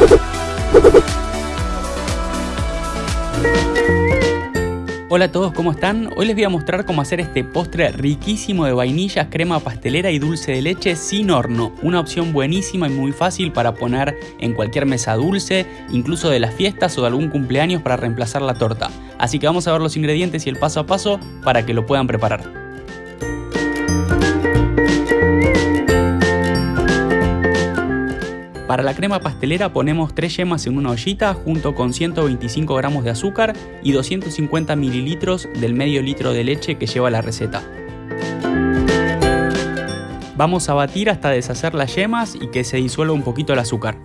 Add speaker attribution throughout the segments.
Speaker 1: Hola a todos, ¿cómo están? Hoy les voy a mostrar cómo hacer este postre riquísimo de vainillas, crema pastelera y dulce de leche sin horno. Una opción buenísima y muy fácil para poner en cualquier mesa dulce, incluso de las fiestas o de algún cumpleaños para reemplazar la torta. Así que vamos a ver los ingredientes y el paso a paso para que lo puedan preparar. Para la crema pastelera ponemos 3 yemas en una ollita junto con 125 gramos de azúcar y 250 mililitros del medio litro de leche que lleva la receta. Vamos a batir hasta deshacer las yemas y que se disuelva un poquito el azúcar.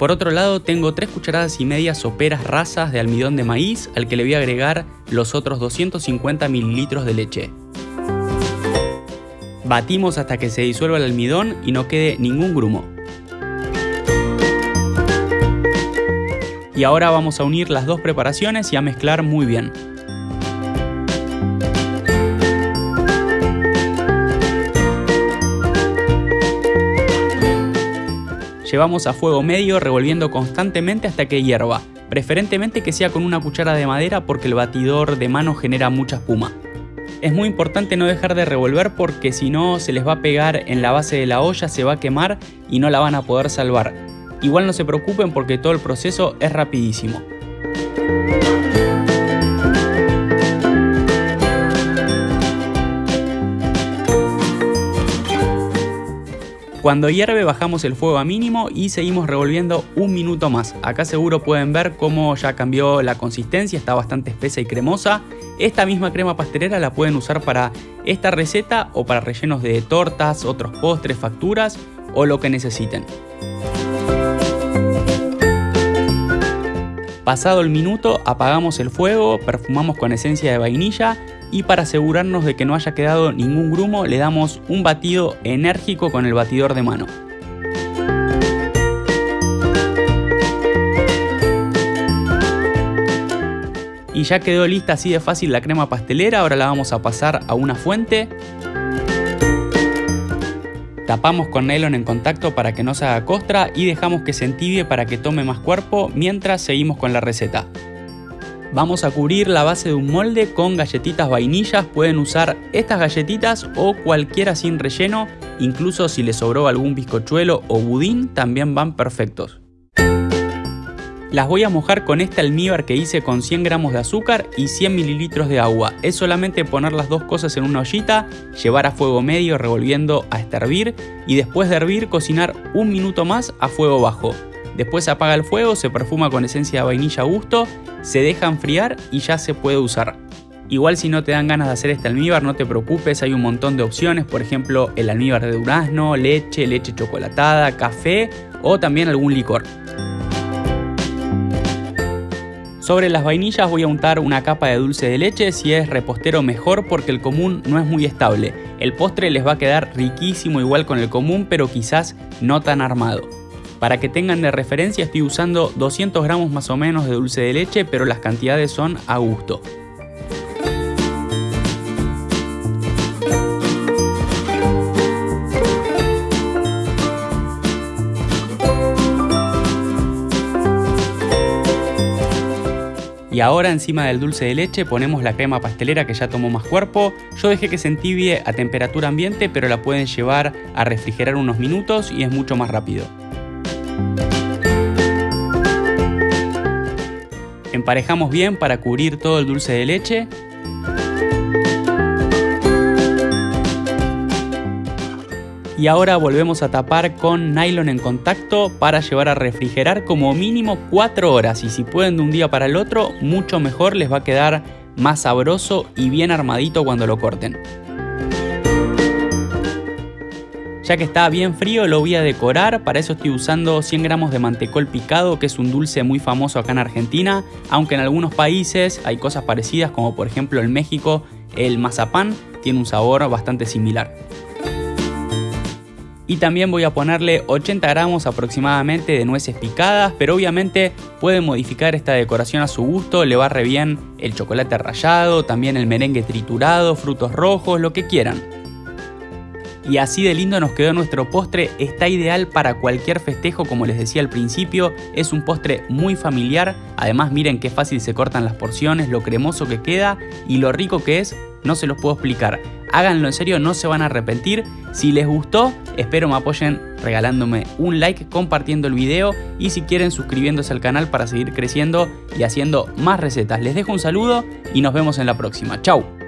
Speaker 1: Por otro lado tengo 3 cucharadas y media soperas rasas de almidón de maíz al que le voy a agregar los otros 250 mililitros de leche. Batimos hasta que se disuelva el almidón y no quede ningún grumo. Y ahora vamos a unir las dos preparaciones y a mezclar muy bien. Llevamos a fuego medio revolviendo constantemente hasta que hierva, preferentemente que sea con una cuchara de madera porque el batidor de mano genera mucha espuma. Es muy importante no dejar de revolver porque si no se les va a pegar en la base de la olla, se va a quemar y no la van a poder salvar. Igual no se preocupen porque todo el proceso es rapidísimo. Cuando hierve bajamos el fuego a mínimo y seguimos revolviendo un minuto más. Acá seguro pueden ver cómo ya cambió la consistencia, está bastante espesa y cremosa. Esta misma crema pastelera la pueden usar para esta receta o para rellenos de tortas, otros postres, facturas o lo que necesiten. Pasado el minuto apagamos el fuego, perfumamos con esencia de vainilla y para asegurarnos de que no haya quedado ningún grumo le damos un batido enérgico con el batidor de mano. Y ya quedó lista así de fácil la crema pastelera, ahora la vamos a pasar a una fuente. Tapamos con nylon en contacto para que no se haga costra y dejamos que se entibie para que tome más cuerpo mientras seguimos con la receta. Vamos a cubrir la base de un molde con galletitas vainillas, pueden usar estas galletitas o cualquiera sin relleno, incluso si les sobró algún bizcochuelo o budín también van perfectos. Las voy a mojar con este almíbar que hice con 100 gramos de azúcar y 100 mililitros de agua. Es solamente poner las dos cosas en una ollita, llevar a fuego medio revolviendo hasta hervir y después de hervir cocinar un minuto más a fuego bajo. Después apaga el fuego, se perfuma con esencia de vainilla a gusto, se deja enfriar y ya se puede usar. Igual si no te dan ganas de hacer este almíbar, no te preocupes, hay un montón de opciones, por ejemplo el almíbar de durazno, leche, leche chocolatada, café o también algún licor. Sobre las vainillas voy a untar una capa de dulce de leche, si es repostero mejor porque el común no es muy estable. El postre les va a quedar riquísimo igual con el común, pero quizás no tan armado. Para que tengan de referencia estoy usando 200 gramos más o menos de dulce de leche, pero las cantidades son a gusto. Y ahora encima del dulce de leche ponemos la crema pastelera que ya tomó más cuerpo. Yo dejé que se entibie a temperatura ambiente, pero la pueden llevar a refrigerar unos minutos y es mucho más rápido. Emparejamos bien para cubrir todo el dulce de leche. Y ahora volvemos a tapar con nylon en contacto para llevar a refrigerar como mínimo 4 horas y si pueden de un día para el otro mucho mejor les va a quedar más sabroso y bien armadito cuando lo corten. Ya que está bien frío lo voy a decorar, para eso estoy usando 100 gramos de mantecol picado, que es un dulce muy famoso acá en Argentina, aunque en algunos países hay cosas parecidas, como por ejemplo en México el mazapán tiene un sabor bastante similar. Y también voy a ponerle 80 gramos aproximadamente de nueces picadas, pero obviamente pueden modificar esta decoración a su gusto, le va re bien el chocolate rallado, también el merengue triturado, frutos rojos, lo que quieran. Y así de lindo nos quedó nuestro postre, está ideal para cualquier festejo como les decía al principio, es un postre muy familiar, además miren qué fácil se cortan las porciones, lo cremoso que queda y lo rico que es, no se los puedo explicar. Háganlo en serio, no se van a arrepentir. Si les gustó, espero me apoyen regalándome un like, compartiendo el video y si quieren suscribiéndose al canal para seguir creciendo y haciendo más recetas. Les dejo un saludo y nos vemos en la próxima. Chau.